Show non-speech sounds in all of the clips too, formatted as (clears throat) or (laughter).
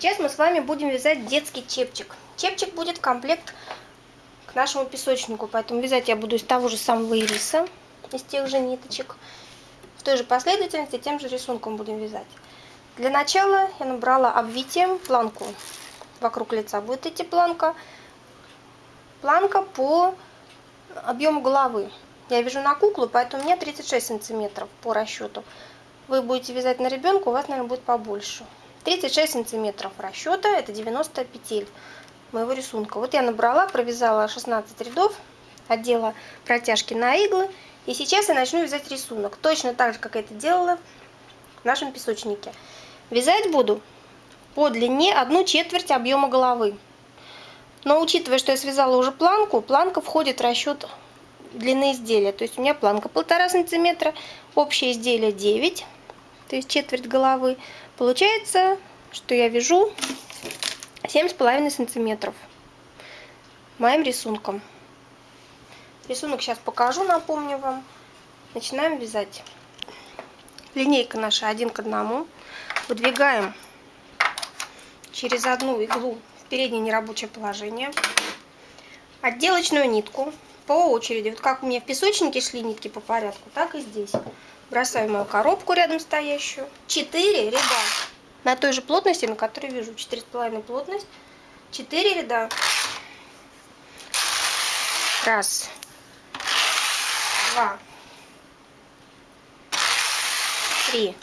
Сейчас мы с вами будем вязать детский чепчик. Чепчик будет комплект к нашему песочнику, поэтому вязать я буду из того же самого ириса, из тех же ниточек. В той же последовательности, тем же рисунком будем вязать. Для начала я набрала обвитием планку. Вокруг лица будет идти планка. Планка по объему головы. Я вяжу на куклу, поэтому меня 36 сантиметров по расчету. Вы будете вязать на ребенка, у вас, наверное, будет побольше. 36 сантиметров расчета, это 90 петель моего рисунка. Вот я набрала, провязала 16 рядов, одела протяжки на иглы. И сейчас я начну вязать рисунок, точно так же, как это делала в нашем песочнике. Вязать буду по длине одну четверть объема головы. Но учитывая, что я связала уже планку, планка входит в расчет длины изделия. То есть у меня планка полтора сантиметра, общее изделие 9, то есть четверть головы. Получается, что я вяжу 7,5 сантиметров моим рисунком. Рисунок сейчас покажу, напомню вам. Начинаем вязать. Линейка наша один к одному. Выдвигаем через одну иглу в переднее нерабочее положение. Отделочную нитку по очереди. Вот как у меня в песочнике шли нитки по порядку, так и здесь. Бросаю мою коробку рядом стоящую. 4 ряда на той же плотности, на которой вяжу. 4,5 плотность. 4 ряда. Раз. Два. Три.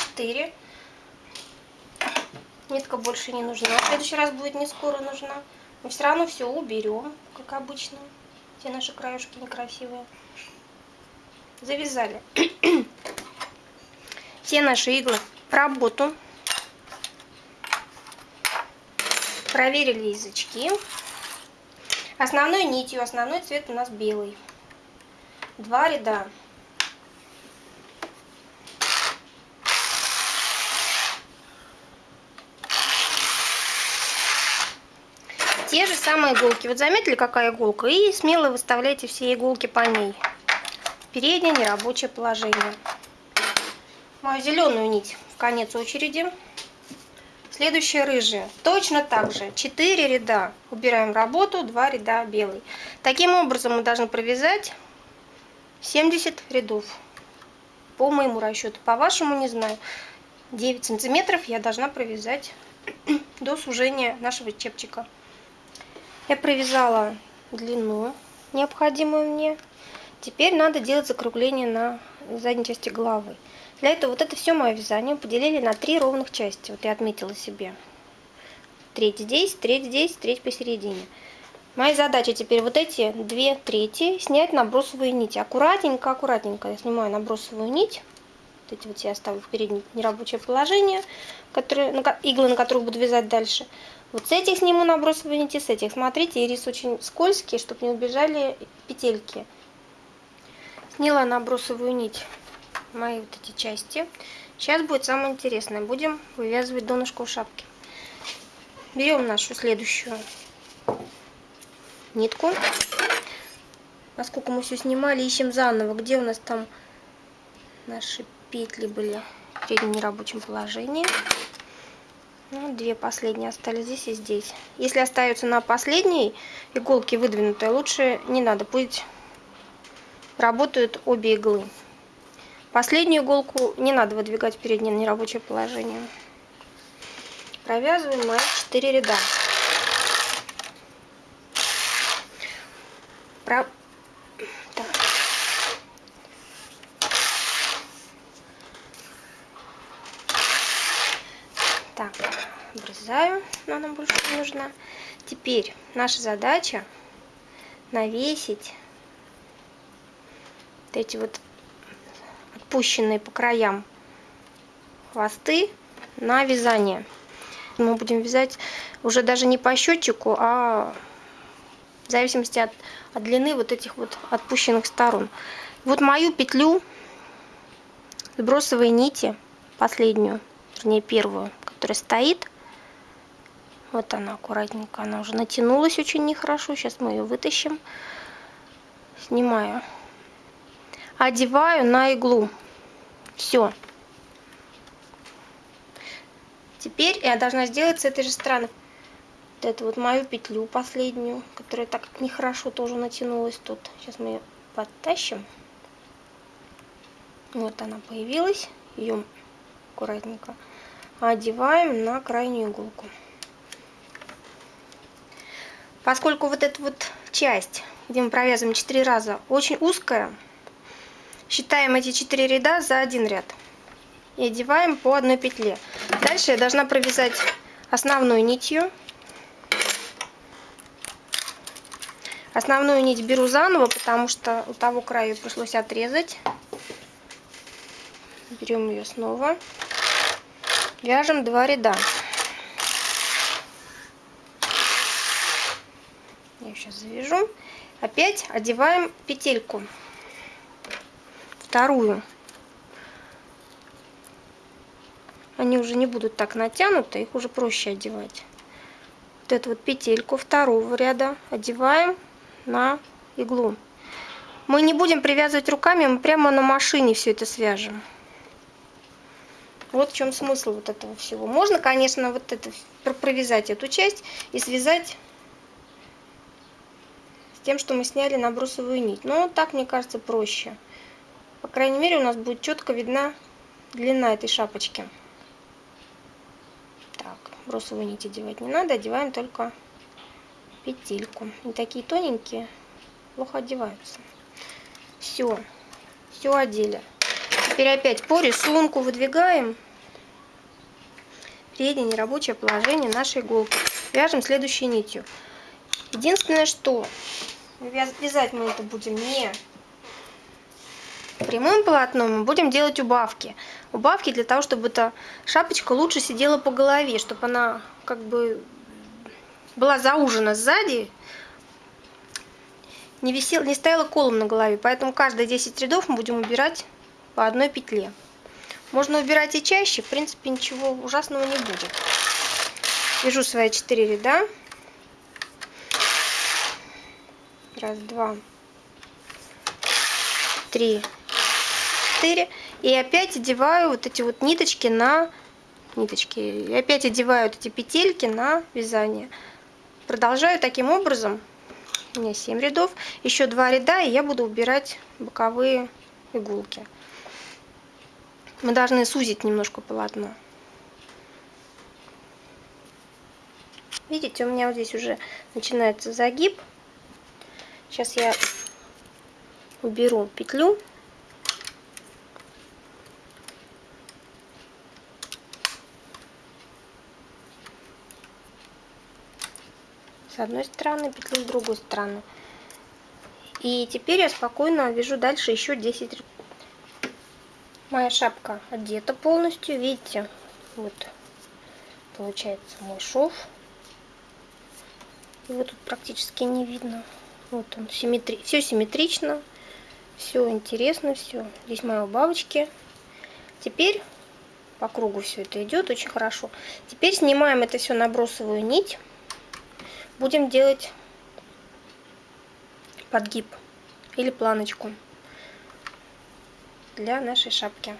Четыре. Нитка больше не нужна. В следующий раз будет не скоро нужна. Мы все равно все уберем, как обычно. Все наши краюшки некрасивые. Завязали. (clears throat) все наши иглы в работу. Проверили язычки. Основной нитью, основной цвет у нас белый. Два ряда. Те же самые иголки. Вот заметили, какая иголка? И смело выставляйте все иголки по ней. Переднее нерабочее положение мою зеленую нить в конец очереди. Следующая рыжая. Точно так же. 4 ряда. Убираем работу, 2 ряда белый. Таким образом мы должны провязать 70 рядов. По моему расчету. По вашему не знаю. 9 сантиметров я должна провязать (clears throat) до сужения нашего чепчика. Я провязала длину, необходимую мне. Теперь надо делать закругление на задней части головы. Для этого вот это все мое вязание поделили на три ровных части. Вот я отметила себе. Треть здесь, треть здесь, треть посередине. Моя задача теперь вот эти две трети снять набросовые нити. Аккуратненько, аккуратненько я снимаю набросовую нить. Вот эти вот я оставлю в переднее нерабочее положение, которые, иглы, на которых буду вязать дальше. Вот с этих сниму набросовые нити, с этих. Смотрите, ирис очень скользкий, чтобы не убежали петельки. Сняла набросовую нить мои вот эти части. Сейчас будет самое интересное. Будем вывязывать донышко у шапки. Берем нашу следующую нитку. Поскольку мы все снимали, ищем заново, где у нас там наши петли были в переднем нерабочем положении. Ну, две последние остались здесь и здесь. Если остается на последней иголке выдвинутая, лучше не надо, пусть работают обе иглы. Последнюю иголку не надо выдвигать в переднее нерабочее положение. Провязываем мои 4 ряда. Про... Так. так, обрезаю, но нам больше не нужна. Теперь наша задача навесить эти вот отпущенные по краям хвосты на вязание. Мы будем вязать уже даже не по счетчику, а в зависимости от, от длины вот этих вот отпущенных сторон. Вот мою петлю сбросовой нити, последнюю, вернее первую, которая стоит, вот она аккуратненько, она уже натянулась очень нехорошо, сейчас мы ее вытащим, снимаю одеваю на иглу. Все. Теперь я должна сделать с этой же стороны вот эту вот мою петлю последнюю, которая так нехорошо тоже натянулась тут. Сейчас мы ее подтащим. Вот она появилась. Ее аккуратненько одеваем на крайнюю иголку. Поскольку вот эта вот часть, где мы провязываем 4 раза, очень узкая, считаем эти 4 ряда за один ряд. И одеваем по одной петле. Дальше я должна провязать основной нитью. Основную нить беру заново, потому что у того края пришлось отрезать. Берем ее снова. Вяжем два ряда. Я сейчас завяжу. Опять одеваем петельку. Вторую. Они уже не будут так натянуты, их уже проще одевать. Вот эту вот петельку второго ряда одеваем на иглу. Мы не будем привязывать руками, мы прямо на машине все это свяжем. Вот в чем смысл вот этого всего. Можно, конечно, вот это провязать эту часть и связать с тем, что мы сняли набросовую нить. Но так, мне кажется, проще. По крайней мере, у нас будет четко видна длина этой шапочки. Так, бросовую нить одевать не надо, одеваем только петельку. И такие тоненькие плохо одеваются. Все, все одели. Теперь опять по рисунку выдвигаем переднее нерабочее положение нашей иголки. Вяжем следующей нитью. Единственное, что вязать мы это будем не прямым полотном, мы будем делать убавки. Убавки для того, чтобы эта шапочка лучше сидела по голове, чтобы она как бы была заужена сзади, не, висел, не стояла колом на голове. Поэтому каждые 10 рядов мы будем убирать по одной петле. Можно убирать и чаще, в принципе ничего ужасного не будет. Вяжу свои 4 ряда. Раз, два, три, четыре. И опять одеваю вот эти вот ниточки на ниточки. И опять одеваю вот эти петельки на вязание. Продолжаю таким образом. У меня 7 рядов. Еще 2 ряда, и я буду убирать боковые иголки. Мы должны сузить немножко полотно. Видите, у меня вот здесь уже начинается загиб. Сейчас я уберу петлю. С одной стороны, петлю с другой стороны. И теперь я спокойно вяжу дальше еще 10 Моя шапка одета полностью. Видите, вот получается мой шов. Его тут практически не видно. Вот он, симметри... все симметрично, все интересно, все. Здесь мои бабочки. Теперь по кругу все это идет очень хорошо. Теперь снимаем это все набросовую нить. Будем делать подгиб или планочку для нашей шапки.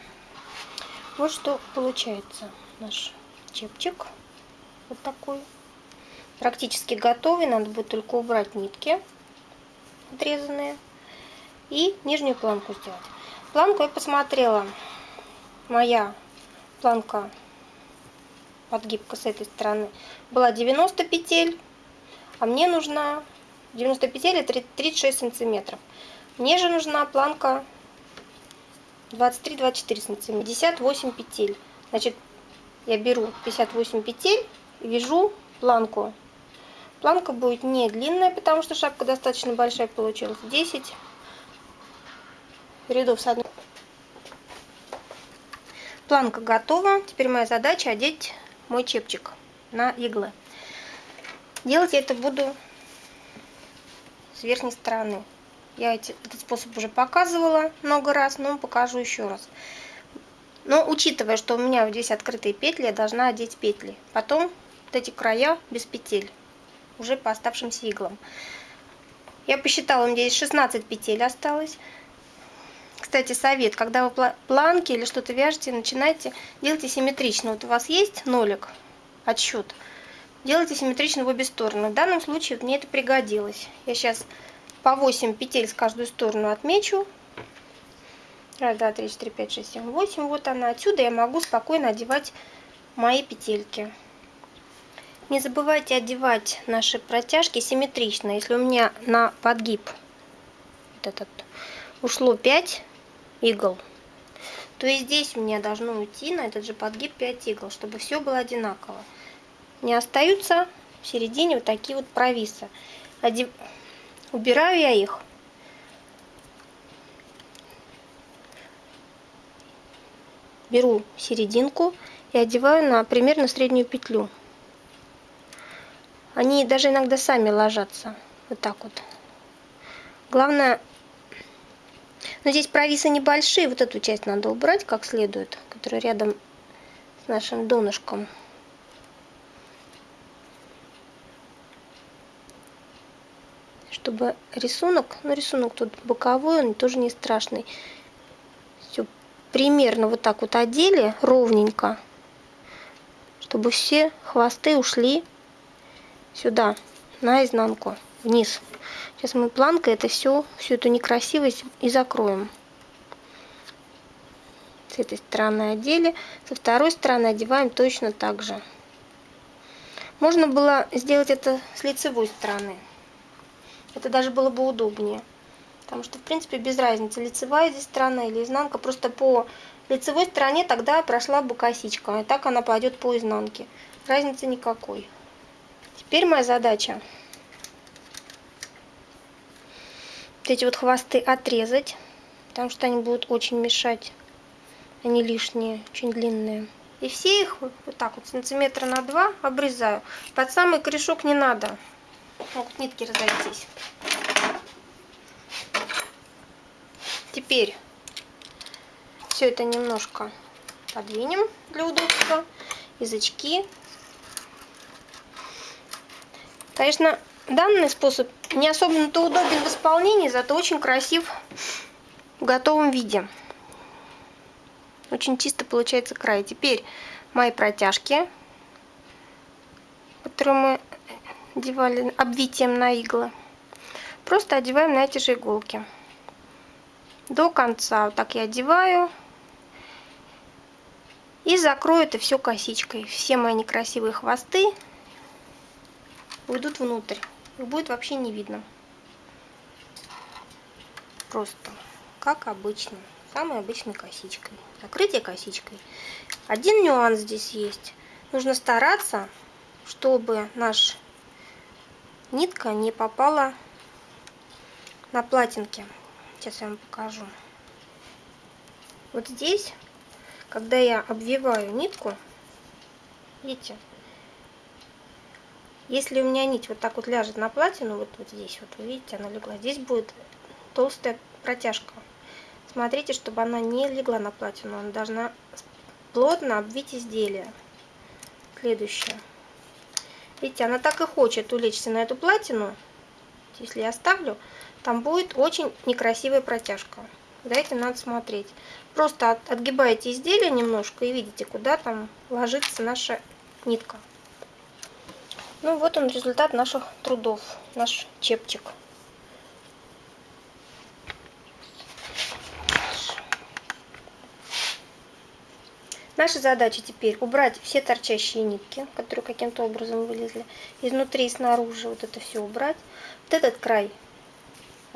Вот что получается наш чепчик. Вот такой. Практически готовый. Надо будет только убрать нитки отрезанные. И нижнюю планку сделать. Планку я посмотрела. Моя планка подгибка с этой стороны была 90 петель. А мне нужна 90 петель это 36 сантиметров. Мне же нужна планка 23-24 сантиметра, 58 петель. Значит, я беру 58 петель вяжу планку. Планка будет не длинная, потому что шапка достаточно большая получилась. 10 рядов с одной. Планка готова. Теперь моя задача одеть мой чепчик на иглы. Делать я это буду с верхней стороны. Я эти, этот способ уже показывала много раз, но покажу еще раз. Но учитывая, что у меня здесь открытые петли, я должна одеть петли. Потом вот эти края без петель, уже по оставшимся иглам. Я посчитала, у меня здесь 16 петель осталось. Кстати, совет, когда вы планки или что-то вяжете, начинайте, делайте симметрично. Вот у вас есть нолик, отсчет, делайте симметрично в обе стороны. В данном случае мне это пригодилось. Я сейчас по 8 петель с каждую сторону отмечу. Раз, два, три, четыре, пять, шесть, семь, восемь. Вот она. Отсюда я могу спокойно одевать мои петельки. Не забывайте одевать наши протяжки симметрично. Если у меня на подгиб вот этот ушло 5 игл, то и здесь у меня должно уйти на этот же подгиб 5 игл, чтобы все было одинаково. Не остаются в середине вот такие вот провисы. Одев... Убираю я их. Беру серединку и одеваю на примерно среднюю петлю. Они даже иногда сами ложатся. Вот так вот. Главное но здесь провисы небольшие, вот эту часть надо убрать как следует, которая рядом с нашим донышком. Чтобы рисунок, ну рисунок тут боковой, он тоже не страшный. Все примерно вот так вот одели ровненько, чтобы все хвосты ушли сюда, на изнанку, вниз. Сейчас мы планкой это все, всю эту некрасивость и закроем. С этой стороны одели, со второй стороны одеваем точно так же. Можно было сделать это с лицевой стороны. Это даже было бы удобнее. Потому что, в принципе, без разницы, лицевая здесь сторона или изнанка. Просто по лицевой стороне тогда прошла бы косичка. И так она пойдет по изнанке. Разницы никакой. Теперь моя задача вот эти вот хвосты отрезать, потому что они будут очень мешать. Они лишние, очень длинные. И все их вот так вот сантиметра на два обрезаю. Под самый корешок не надо. Могут нитки разойтись. Теперь все это немножко подвинем для удобства. Язычки. Конечно, Данный способ не особенно-то удобен в исполнении, зато очень красив в готовом виде. Очень чисто получается край. Теперь мои протяжки, которые мы одевали обвитием на иглы, просто одеваем на эти же иголки. До конца. Вот так я одеваю. И закрою это все косичкой. Все мои некрасивые хвосты уйдут внутрь их будет вообще не видно. Просто, как обычно, самой обычной косичкой. Закрытие косичкой. Один нюанс здесь есть. Нужно стараться, чтобы наш нитка не попала на платинки. Сейчас я вам покажу. Вот здесь, когда я обвиваю нитку, видите, если у меня нить вот так вот ляжет на платину, вот, вот здесь, вот вы видите, она легла, здесь будет толстая протяжка. Смотрите, чтобы она не легла на платину, она должна плотно обвить изделие. Следующее. Видите, она так и хочет улечься на эту платину. Если я оставлю, там будет очень некрасивая протяжка. За этим надо смотреть. Просто отгибаете изделие немножко и видите, куда там ложится наша нитка. Ну вот он результат наших трудов, наш чепчик. Наша задача теперь убрать все торчащие нитки, которые каким-то образом вылезли. Изнутри и снаружи вот это все убрать. Вот этот край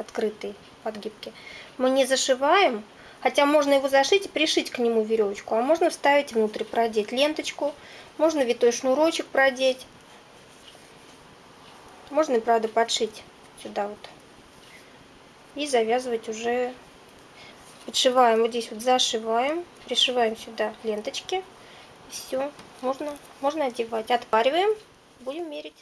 открытый, подгибки, мы не зашиваем, хотя можно его зашить и пришить к нему веревочку, а можно вставить внутрь, продеть ленточку, можно витой шнурочек продеть. Можно и правда подшить сюда вот. И завязывать уже. Подшиваем вот здесь вот зашиваем. Пришиваем сюда ленточки. Все. Можно, можно одевать. Отпариваем. Будем мерить.